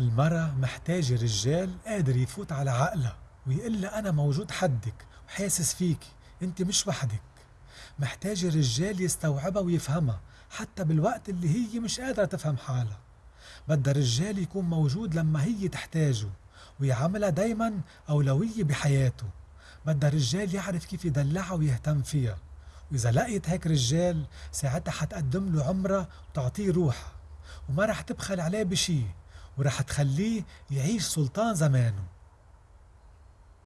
المرأة محتاجة رجال قادر يفوت على عقلها ويقول لها أنا موجود حدك وحاسس فيكي أنت مش وحدك. محتاجة رجال يستوعبها ويفهمها حتى بالوقت اللي هي مش قادرة تفهم حالها. بدها رجال يكون موجود لما هي تحتاجه ويعاملها دايما أولوية بحياته. بدها رجال يعرف كيف يدلعها ويهتم فيها. وإذا لقيت هيك رجال ساعتها حتقدم له عمرها وتعطيه روحها. وما رح تبخل عليه بشي. ورح تخليه يعيش سلطان زمانه.